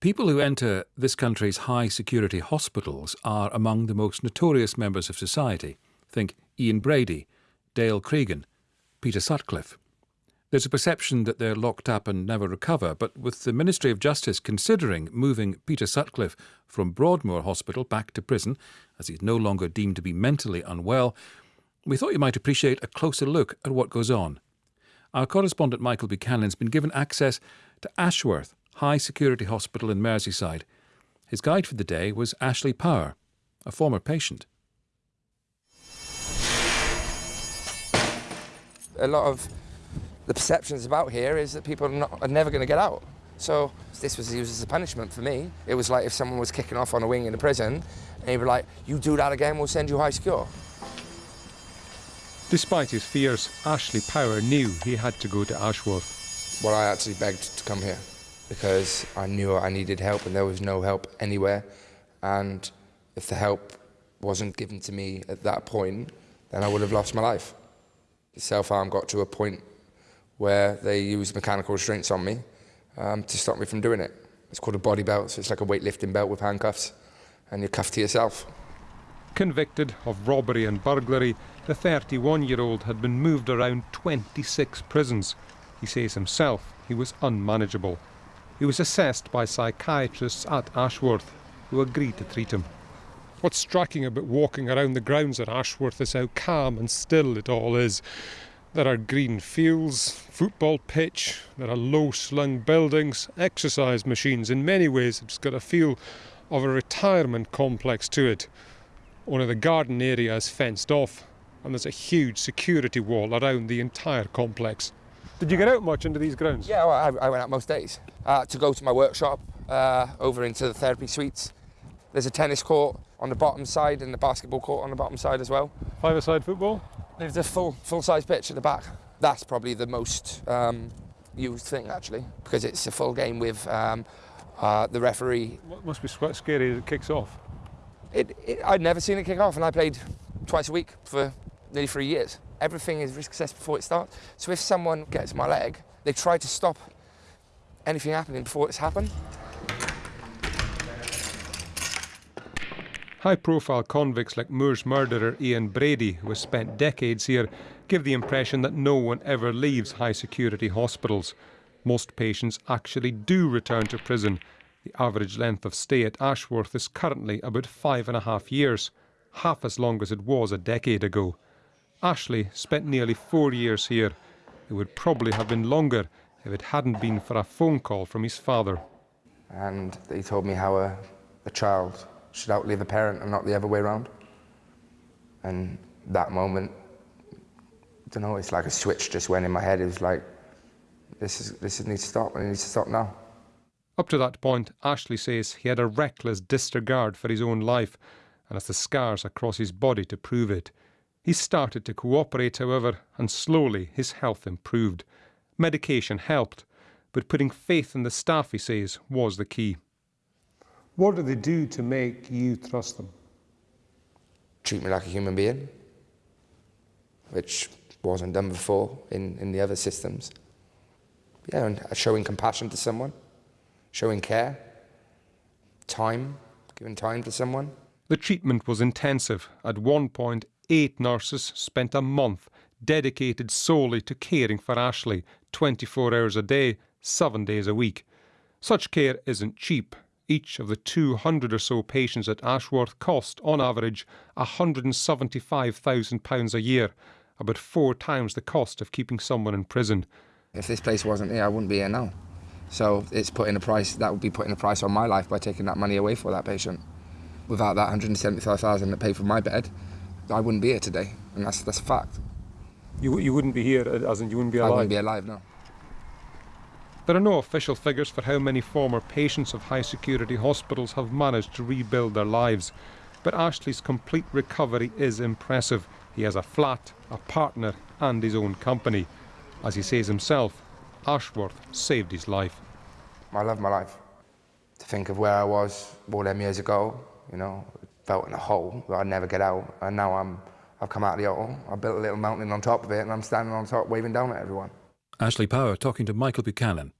People who enter this country's high security hospitals are among the most notorious members of society. Think Ian Brady, Dale Cregan, Peter Sutcliffe. There's a perception that they're locked up and never recover, but with the Ministry of Justice considering moving Peter Sutcliffe from Broadmoor Hospital back to prison, as he's no longer deemed to be mentally unwell, we thought you might appreciate a closer look at what goes on. Our correspondent Michael Buchanan's been given access to Ashworth, high security hospital in Merseyside. His guide for the day was Ashley Power, a former patient. A lot of the perceptions about here is that people are, not, are never going to get out. So this was used as a punishment for me. It was like if someone was kicking off on a wing in a prison, and he'd be like, you do that again, we'll send you high secure. Despite his fears, Ashley Power knew he had to go to Ashworth. Well, I actually begged to come here because I knew I needed help and there was no help anywhere. And if the help wasn't given to me at that point, then I would have lost my life. The self-harm got to a point where they used mechanical restraints on me um, to stop me from doing it. It's called a body belt, so it's like a weightlifting belt with handcuffs, and you're cuffed to yourself. Convicted of robbery and burglary, the 31-year-old had been moved around 26 prisons. He says himself he was unmanageable. He was assessed by psychiatrists at Ashworth, who agreed to treat him. What's striking about walking around the grounds at Ashworth is how calm and still it all is. There are green fields, football pitch, there are low slung buildings, exercise machines. In many ways, it's got a feel of a retirement complex to it. Only the garden area is fenced off, and there's a huge security wall around the entire complex. Did you get out much into these grounds? Yeah, well, I, I, went out most days uh, to go to my workshop uh, over into the therapy suites. There's a tennis court on the bottom side and the basketball court on the bottom side as well. Five-a-side football? There's a full full-size pitch at the back. That's probably the most um, used thing actually because it's a full game with um, uh, the referee. What must be quite scary as it kicks off. It, it, I'd never seen it kick off, and I played twice a week for nearly three years. Everything is risk assessed before it starts. So if someone gets my leg, they try to stop anything happening before it's happened. High-profile convicts like Moors murderer Ian Brady, who has spent decades here, give the impression that no one ever leaves high-security hospitals. Most patients actually do return to prison. The average length of stay at Ashworth is currently about five and a half years, half as long as it was a decade ago. Ashley spent nearly four years here. It would probably have been longer if it hadn't been for a phone call from his father. And he told me how a, a child should outlive a parent and not the other way around. And that moment, I don't know, it's like a switch just went in my head. It was like, this is this needs to stop, and it needs to stop now. Up to that point, Ashley says he had a reckless disregard for his own life, and has the scars across his body to prove it. He started to cooperate, however, and slowly his health improved. Medication helped, but putting faith in the staff, he says, was the key. What do they do to make you trust them? Treat me like a human being, which wasn't done before in, in the other systems. Yeah, and showing compassion to someone, showing care, time, giving time to someone. The treatment was intensive. At one point, eight nurses spent a month dedicated solely to caring for Ashley 24 hours a day, seven days a week. Such care isn't cheap. Each of the 200 or so patients at Ashworth cost, on average, £175,000 a year, about four times the cost of keeping someone in prison. If this place wasn't here, I wouldn't be here now. So it's putting a price, that would be putting a price on my life by taking that money away for that patient. Without that 175,000 that paid for my bed, I wouldn't be here today, and that's that's a fact. You you wouldn't be here, uh, as in you wouldn't be alive. I wouldn't be alive, no. There are no official figures for how many former patients of high security hospitals have managed to rebuild their lives, but Ashley's complete recovery is impressive. He has a flat, a partner, and his own company. As he says himself, Ashworth saved his life. I love my life. To think of where I was all them years ago, you know, felt in a hole that I'd never get out. And now I'm, I've come out of the hole. I built a little mountain on top of it, and I'm standing on top waving down at everyone. Ashley Power talking to Michael Buchanan.